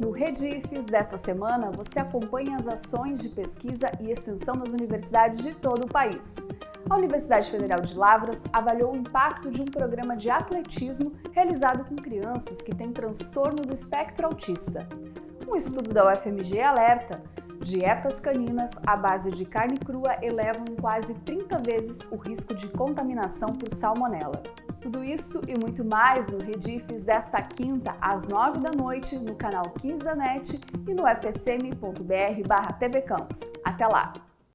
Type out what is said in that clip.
No Redifes dessa semana, você acompanha as ações de pesquisa e extensão das universidades de todo o país. A Universidade Federal de Lavras avaliou o impacto de um programa de atletismo realizado com crianças que têm transtorno do espectro autista. Um estudo da UFMG alerta Dietas caninas à base de carne crua elevam quase 30 vezes o risco de contaminação por salmonela. Tudo isto e muito mais no Redifes desta quinta às 9 da noite no canal 15 da NET e no fsm.br/tvcampus. Até lá!